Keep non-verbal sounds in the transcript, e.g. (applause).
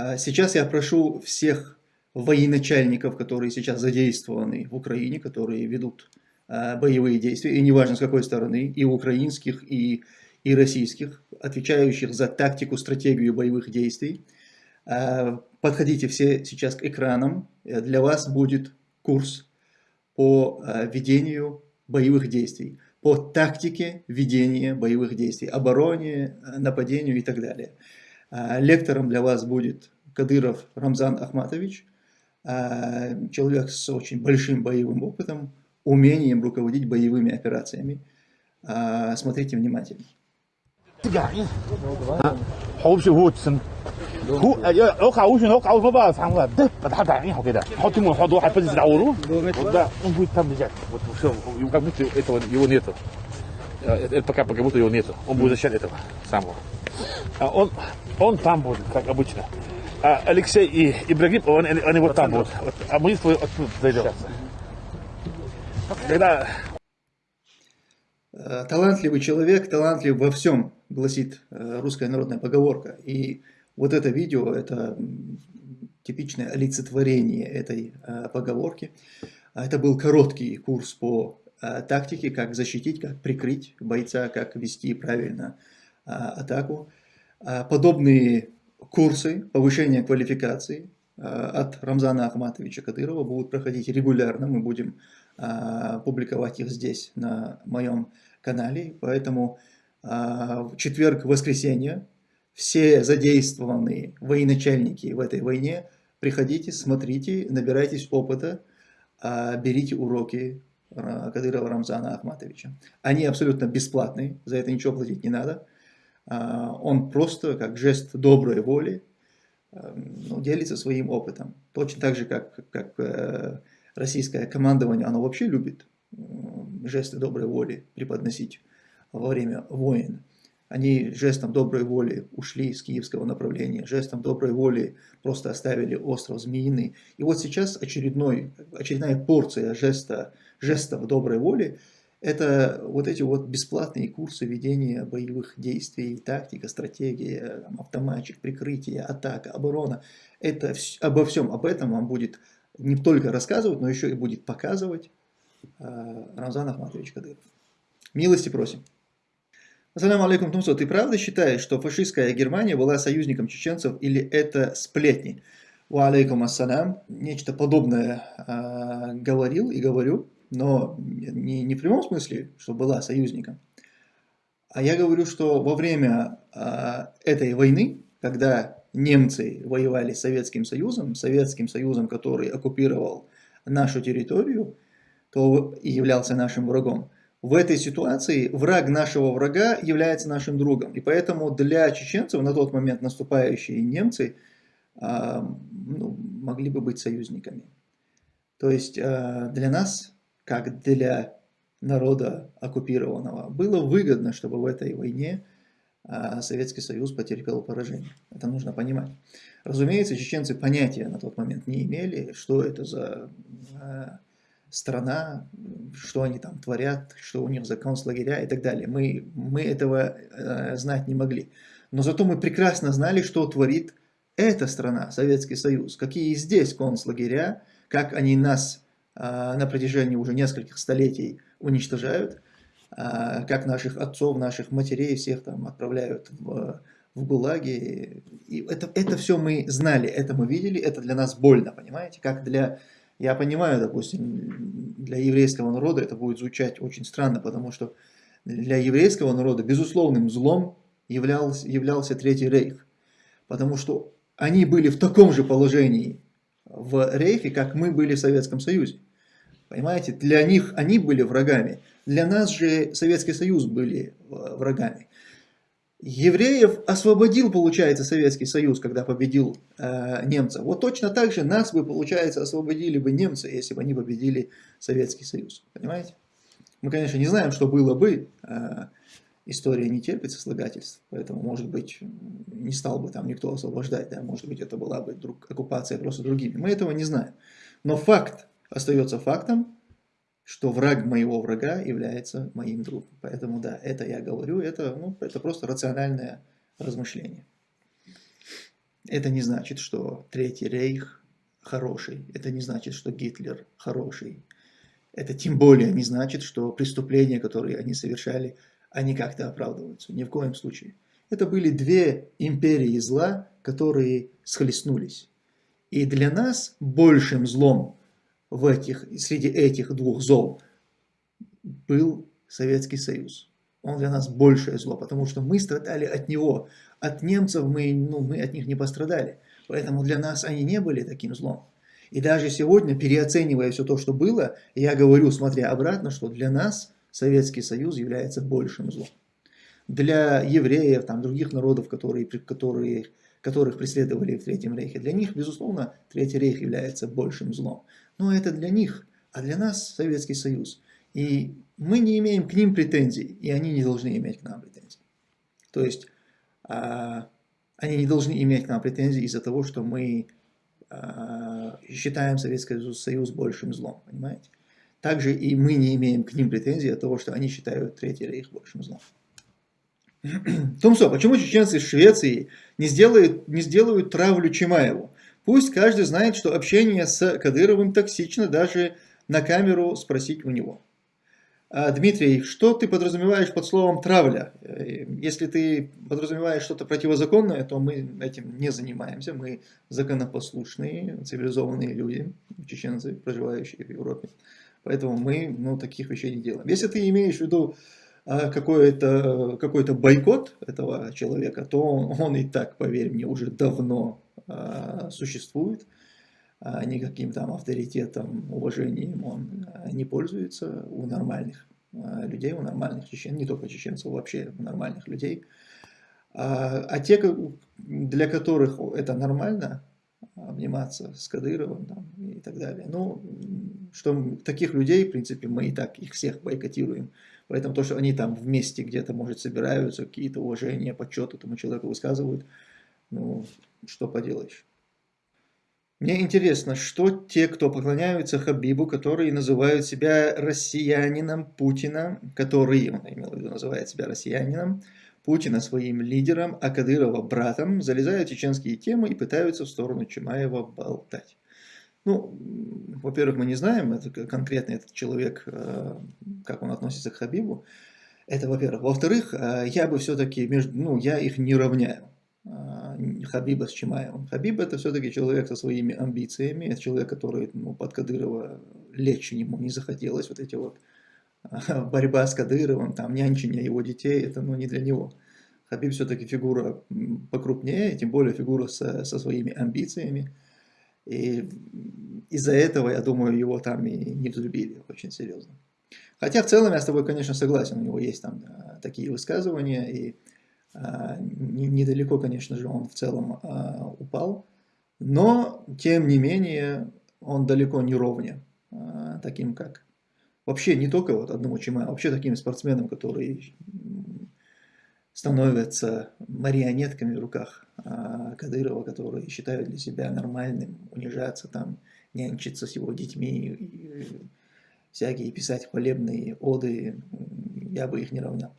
А сейчас я прошу всех военачальников, которые сейчас задействованы в Украине, которые ведут а, боевые действия, и неважно с какой стороны, и украинских, и, и российских, отвечающих за тактику, стратегию боевых действий, а, подходите все сейчас к экранам, для вас будет курс по ведению боевых действий, по тактике ведения боевых действий, обороне, нападению и так далее. А, лектором для вас будет Кадыров Рамзан Ахматович, а, человек с очень большим боевым опытом, умением руководить боевыми операциями. А, смотрите внимательно. هو اوقع وش اوقع وش بقى فهم ده بتحط عينه كده حط من حط واحد بس دعوره وده un تم جات يو как будто этого его нету это пока как будто его нету он будет защищать этого самого он он там будет как обычно а Алексей и Ибрагим он, они вот там будут а мы оттуда зайдем когда Талантливый человек, талантлив во всем, гласит русская народная поговорка. И вот это видео, это типичное олицетворение этой э, поговорки. А это был короткий курс по э, тактике, как защитить, как прикрыть бойца, как вести правильно э, атаку. Подобные курсы повышения квалификации от Рамзана Ахматовича Кадырова будут проходить регулярно. Мы будем публиковать их здесь на моем канале. Поэтому в четверг-воскресенье все задействованные военачальники в этой войне, приходите, смотрите, набирайтесь опыта, а, берите уроки Кадырова Рамзана Ахматовича. Они абсолютно бесплатные, за это ничего платить не надо. А, он просто, как жест доброй воли, а, ну, делится своим опытом. Точно так же, как, как э, российское командование, оно вообще любит жесты доброй воли преподносить во время войн. Они жестом доброй воли ушли с киевского направления, жестом доброй воли просто оставили остров Змеиный. И вот сейчас очередной, очередная порция жеста, жестов доброй воли – это вот эти вот бесплатные курсы ведения боевых действий, тактика, стратегия, автоматчик, прикрытие, атака, оборона. Это обо всем об этом вам будет не только рассказывать, но еще и будет показывать э, Рамзан Ахматович Кадыров. Милости просим. Ассаляму алейкум, Тумсо, ты правда считаешь, что фашистская Германия была союзником чеченцев или это сплетни? Ва алейкум ассалям. Нечто подобное э, говорил и говорю, но не, не в прямом смысле, что была союзником. А я говорю, что во время э, этой войны, когда немцы воевали с Советским Союзом, Советским Союзом, который оккупировал нашу территорию, то и являлся нашим врагом, в этой ситуации враг нашего врага является нашим другом. И поэтому для чеченцев на тот момент наступающие немцы э, ну, могли бы быть союзниками. То есть э, для нас, как для народа оккупированного, было выгодно, чтобы в этой войне э, Советский Союз потерпел поражение. Это нужно понимать. Разумеется, чеченцы понятия на тот момент не имели, что это за страна, что они там творят, что у них за концлагеря и так далее. Мы, мы этого э, знать не могли. Но зато мы прекрасно знали, что творит эта страна, Советский Союз, какие здесь концлагеря, как они нас на протяжении уже нескольких столетий уничтожают, э, как наших отцов, наших матерей всех там отправляют в, в ГУЛАГи. И это, это все мы знали, это мы видели, это для нас больно, понимаете, как для я понимаю, допустим, для еврейского народа это будет звучать очень странно, потому что для еврейского народа безусловным злом являлся, являлся Третий Рейх. Потому что они были в таком же положении в Рейхе, как мы были в Советском Союзе. Понимаете, для них они были врагами, для нас же Советский Союз были э, врагами. Евреев освободил, получается, Советский Союз, когда победил э, немцев. Вот точно так же нас бы, получается, освободили бы немцы, если бы они победили Советский Союз. Понимаете? Мы, конечно, не знаем, что было бы. Э, история не терпит сослагательств, поэтому, может быть, не стал бы там никто освобождать. Да? Может быть, это была бы друг, оккупация просто другими. Мы этого не знаем. Но факт остается фактом, что враг моего врага является моим другом. Поэтому да, это я говорю, это, ну, это просто рациональное размышление. Это не значит, что Третий Рейх хороший. Это не значит, что Гитлер хороший. Это тем более не значит, что преступления, которые они совершали, они как-то оправдываются. Ни в коем случае. Это были две империи зла, которые схлестнулись. И для нас большим злом в этих, среди этих двух зол был Советский Союз. Он для нас большее зло, потому что мы страдали от него. От немцев мы, ну, мы от них не пострадали. Поэтому для нас они не были таким злом. И даже сегодня, переоценивая все то, что было, я говорю, смотря обратно, что для нас Советский Союз является большим злом. Для евреев, там, других народов, которые, которые, которых преследовали в Третьем Рейхе, для них, безусловно, Третий Рейх является большим злом. Но это для них, а для нас Советский Союз. И мы не имеем к ним претензий, и они не должны иметь к нам претензий. То есть, а, они не должны иметь к нам претензий из-за того, что мы а, считаем Советский Союз большим злом, понимаете? Также и мы не имеем к ним претензий от того, что они считают Третий Рейх большим злом. Томсо, почему чеченцы из Швеции не сделают, не сделают травлю Чимаеву? Пусть каждый знает, что общение с Кадыровым токсично, даже на камеру спросить у него. А, Дмитрий, что ты подразумеваешь под словом травля? Э, если ты подразумеваешь что-то противозаконное, то мы этим не занимаемся. Мы законопослушные, цивилизованные люди, чеченцы, проживающие в Европе. Поэтому мы ну, таких вещей не делаем. Если ты имеешь в виду а, какой-то какой, -то, бойкот этого человека, то он, и так, поверь мне, уже давно существует. А, никаким там авторитетом, уважением он а, не пользуется у нормальных а, людей, у нормальных чечен, не только чеченцев, вообще у нормальных людей. А те, для которых это нормально, обниматься с Кадыровым там, и так далее. Ну, что таких людей, в принципе, мы и так их всех бойкотируем. Поэтому то, что они там вместе где-то, может, собираются, какие-то уважения, почет этому человеку высказывают, ну, что поделаешь. Мне интересно, что те, кто поклоняются Хабибу, которые называют себя россиянином Путина, который, он имел в виду, называет себя россиянином, Путина своим лидером, а Кадырова братом, залезают в чеченские темы и пытаются в сторону Чимаева болтать. Ну, во-первых, мы не знаем, это конкретно этот человек, э, как он относится к Хабибу. Это во-первых. Во-вторых, э, я бы все-таки, ну, я их не равняю. Хабиба с Чимаевым. Хабиб это все-таки человек со своими амбициями, человек, который ну, под Кадырова лечь ему не захотелось, вот эти вот (laughs) борьба с Кадыровым, там нянчение его детей, это ну, не для него. Хабиб все-таки фигура покрупнее, тем более фигура со, со своими амбициями. И из-за этого, я думаю, его там и не взлюбили очень серьезно. Хотя в целом я с тобой, конечно, согласен, у него есть там такие высказывания, и недалеко, конечно же, он в целом а, упал, но, тем не менее, он далеко не ровня а, таким, как вообще не только вот одному Чима, а вообще таким спортсменам, которые становятся марионетками в руках Кадырова, которые считают для себя нормальным унижаться, там, нянчиться с его детьми, всякие писать хвалебные оды, я бы их не равнял.